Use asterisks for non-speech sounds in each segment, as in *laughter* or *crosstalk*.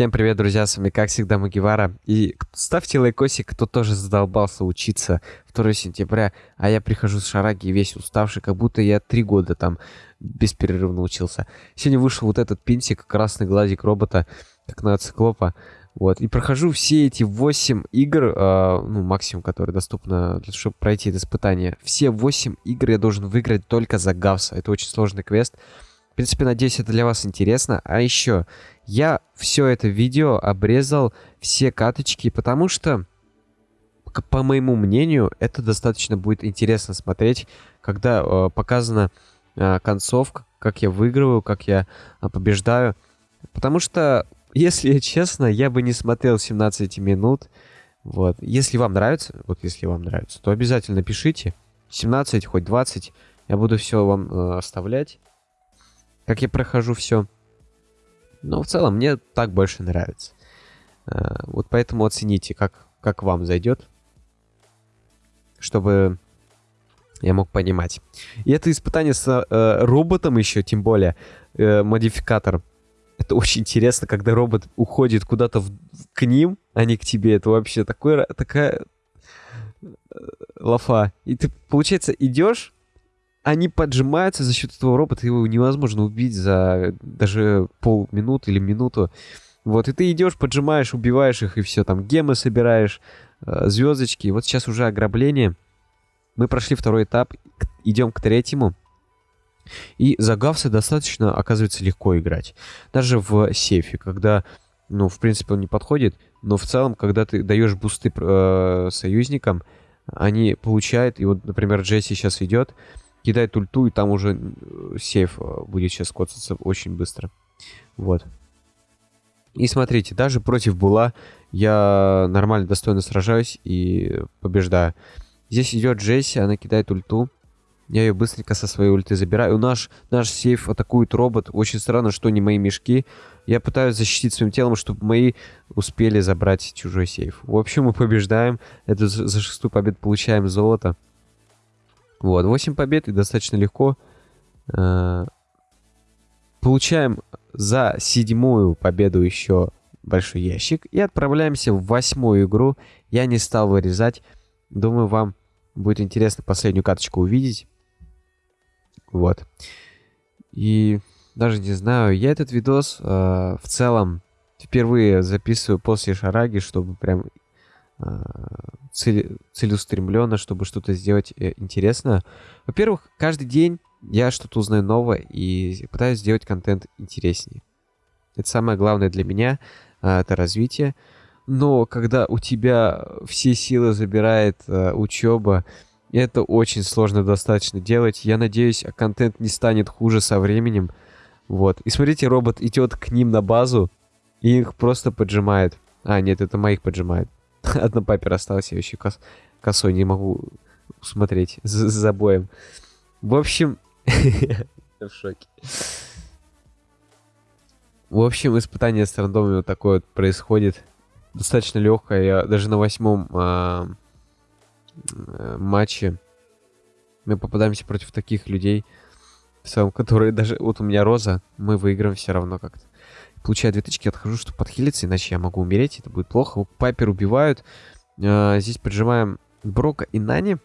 Всем привет, друзья, с вами, как всегда, Магивара. И ставьте лайкосик, кто тоже задолбался учиться 2 сентября, а я прихожу с шараги весь уставший, как будто я три года там бесперерывно учился. Сегодня вышел вот этот пинсик, красный глазик робота, как на циклопа. Вот, и прохожу все эти 8 игр, э, ну, максимум, которые доступны, чтобы пройти это испытание. Все 8 игр я должен выиграть только за Гавса. Это очень сложный квест. В принципе, надеюсь, это для вас интересно. А еще, я все это видео обрезал, все каточки, потому что, по моему мнению, это достаточно будет интересно смотреть, когда э, показана э, концовка, как я выигрываю, как я э, побеждаю. Потому что, если *laughs* честно, я бы не смотрел 17 минут. Вот. Если вам нравится, вот если вам нравится, то обязательно пишите. 17, хоть 20. Я буду все вам э, оставлять как я прохожу все. Но в целом мне так больше нравится. А, вот поэтому оцените, как, как вам зайдет, чтобы я мог понимать. И это испытание с э, роботом еще, тем более, э, модификатор. Это очень интересно, когда робот уходит куда-то к ним, а не к тебе. Это вообще такой, такая э, лафа. И ты, получается, идешь, они поджимаются за счет этого робота, его невозможно убить за даже полминуты или минуту. Вот, и ты идешь, поджимаешь, убиваешь их, и все, там гемы собираешь, э, звездочки. вот сейчас уже ограбление. Мы прошли второй этап, идем к третьему. И за Гавса достаточно, оказывается, легко играть. Даже в сейфе, когда, ну, в принципе, он не подходит, но в целом, когда ты даешь бусты э, союзникам, они получают, и вот, например, Джесси сейчас идет, кидает ульту, и там уже э, сейф э, будет сейчас коцаться очень быстро. Вот. И смотрите, даже против Була я нормально, достойно сражаюсь и побеждаю. Здесь идет Джесси, она кидает ульту. Я ее быстренько со своей ульты забираю. Наш, наш сейф атакует робот. Очень странно, что не мои мешки. Я пытаюсь защитить своим телом, чтобы мои успели забрать чужой сейф. В общем, мы побеждаем. Это за шестую победу получаем золото. Вот, 8 побед и достаточно легко. Э, получаем за седьмую победу еще большой ящик. И отправляемся в восьмую игру. Я не стал вырезать. Думаю, вам будет интересно последнюю карточку увидеть. Вот. И даже не знаю, я этот видос э, в целом впервые записываю после шараги, чтобы прям целеустремленно, чтобы что-то сделать э, интересное. Во-первых, каждый день я что-то узнаю новое и пытаюсь сделать контент интереснее. Это самое главное для меня, э, это развитие. Но когда у тебя все силы забирает э, учеба, это очень сложно достаточно делать. Я надеюсь, контент не станет хуже со временем. Вот. И смотрите, робот идет к ним на базу и их просто поджимает. А, нет, это моих поджимает. *laughs* Одна папер осталась, я еще кос косой не могу смотреть за, за боем. В общем, *laughs* в шоке. В общем, испытание с рандомами вот такое вот происходит. Достаточно легкое. Я даже на восьмом а, а, матче мы попадаемся против таких людей, в целом, которые даже... Вот у меня Роза, мы выиграем все равно как-то. Получаю две тычки, отхожу, чтобы подхилиться, иначе я могу умереть, это будет плохо. Пайпер убивают. А, здесь поджимаем Брока и Нани.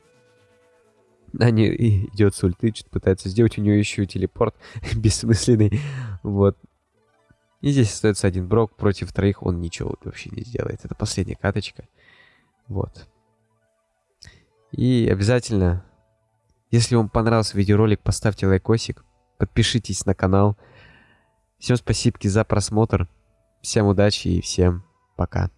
Нани идет с ульты, что-то пытается сделать. У нее еще и телепорт *laughs* бессмысленный. Вот. И здесь остается один Брок против троих. Он ничего вообще не сделает. Это последняя каточка. Вот. И обязательно, если вам понравился видеоролик, поставьте лайкосик. Подпишитесь на канал. Всем спасибо за просмотр. Всем удачи и всем пока.